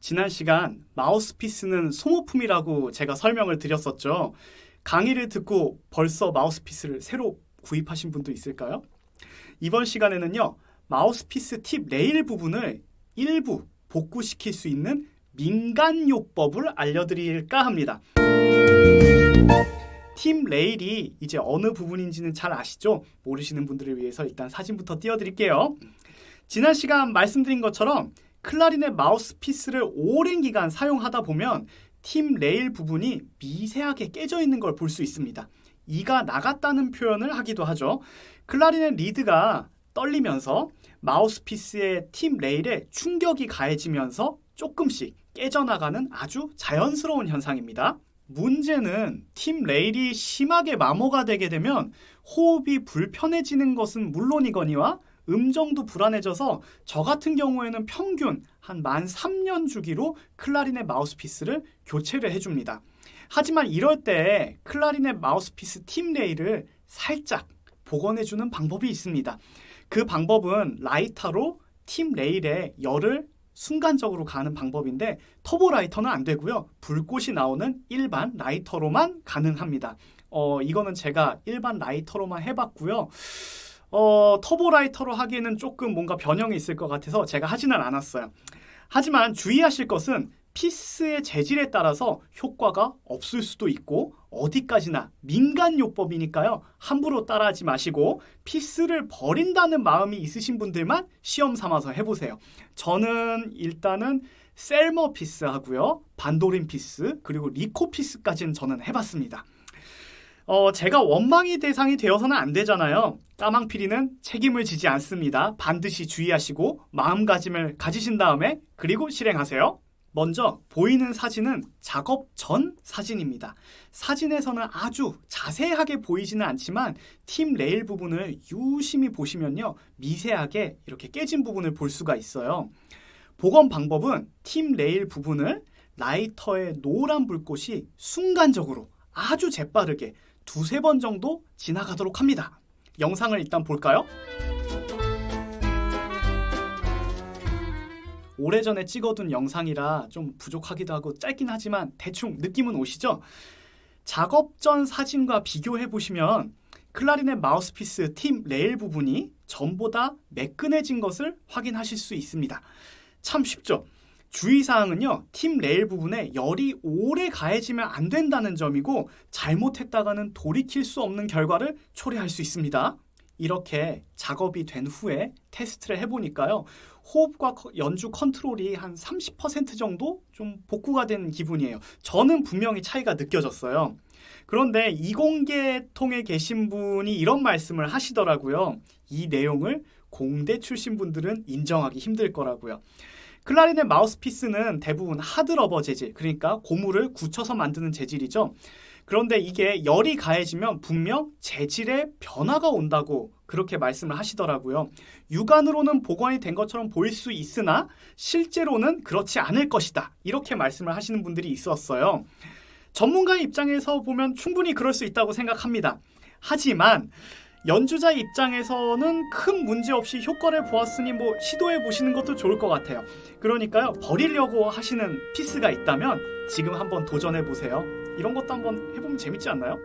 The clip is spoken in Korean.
지난 시간 마우스피스는 소모품이라고 제가 설명을 드렸었죠. 강의를 듣고 벌써 마우스피스를 새로 구입하신 분도 있을까요? 이번 시간에는요. 마우스피스 tip rail 부분을 일부 복구시킬 수 있는 민간요법을 알려드릴까 합니다. tip rail이 이제 어느 부분인지는 잘 아시죠? 모르시는 분들을 위해서 일단 사진부터 띄워드릴게요. 지난 시간 말씀드린 것처럼 클라리넷 마우스피스를 오랜 기간 사용하다 보면 tip rail 부분이 미세하게 깨져 있는 걸 볼 수 있습니다. 이가 나갔다는 표현을 하기도 하죠. 클라리넷 리드가 떨리면서 마우스피스의 tip rail에 충격이 가해지면서 조금씩 깨져나가는 아주 자연스러운 현상입니다. 문제는 tip rail이 심하게 마모가 되게 되면 호흡이 불편해지는 것은 물론이거니와 음정도 불안해져서 저 같은 경우에는 평균 한 만 3년 주기로 클라리넷 마우스피스를 교체를 해줍니다. 하지만 이럴 때 클라리넷 마우스피스 tip rail을 살짝 복원해주는 방법이 있습니다. 그 방법은 라이터로 tip rail에 열을 순간적으로 가하는 방법인데 터보 라이터는 안 되고요. 불꽃이 나오는 일반 라이터로만 가능합니다. 어, 이거는 제가 일반 라이터로만 해봤고요. 어, 터보 라이터로 하기에는 조금 뭔가 변형이 있을 것 같아서 제가 하지는 않았어요. 하지만 주의하실 것은 피스의 재질에 따라서 효과가 없을 수도 있고 어디까지나 민간요법이니까요. 함부로 따라하지 마시고 피스를 버린다는 마음이 있으신 분들만 시험 삼아서 해보세요. 저는 일단은 Selmer 피스 하고요. Vandoren 피스 그리고 Rico 피스까지는 저는 해봤습니다. 어, 제가 원망의 대상이 되어서는 안 되잖아요. 까망피리는 책임을 지지 않습니다. 반드시 주의하시고 마음가짐을 가지신 다음에 그리고 실행하세요. 먼저 보이는 사진은 작업 전 사진입니다. 사진에서는 아주 자세하게 보이지는 않지만 tip rail 부분을 유심히 보시면요. 미세하게 이렇게 깨진 부분을 볼 수가 있어요. 복원 방법은 tip rail 부분을 라이터의 노란 불꽃이 순간적으로 아주 재빠르게 두세 번 정도 지나가도록 합니다. 영상을 일단 볼까요? 오래전에 찍어둔 영상이라 좀 부족하기도 하고 짧긴 하지만 대충 느낌은 오시죠? 작업 전 사진과 비교해 보시면 클라리넷 마우스피스 tip rail 부분이 전보다 매끈해진 것을 확인하실 수 있습니다. 참 쉽죠? 주의사항은요, 팀 레일 부분에 열이 오래 가해지면 안 된다는 점이고, 잘못했다가는 돌이킬 수 없는 결과를 초래할 수 있습니다. 이렇게 작업이 된 후에 테스트를 해보니까요, 호흡과 연주 컨트롤이 한 30% 정도 좀 복구가 된 기분이에요. 저는 분명히 차이가 느껴졌어요. 그런데 이공계통에 계신 분이 이런 말씀을 하시더라고요. 이 내용을 공대 출신 분들은 인정하기 힘들 거라고요. 클라리넷 마우스피스는 대부분 하드러버 재질, 그러니까 고무를 굳혀서 만드는 재질이죠. 그런데 이게 열이 가해지면 분명 재질에 변화가 온다고 그렇게 말씀을 하시더라고요. 육안으로는 복원이 된 것처럼 보일 수 있으나 실제로는 그렇지 않을 것이다. 이렇게 말씀을 하시는 분들이 있었어요. 전문가의 입장에서 보면 충분히 그럴 수 있다고 생각합니다. 하지만 연주자 입장에서는 큰 문제 없이 효과를 보았으니 뭐 시도해 보시는 것도 좋을 것 같아요. 그러니까요, 버리려고 하시는 피스가 있다면 지금 한번 도전해 보세요. 이런 것도 한번 해보면 재밌지 않나요?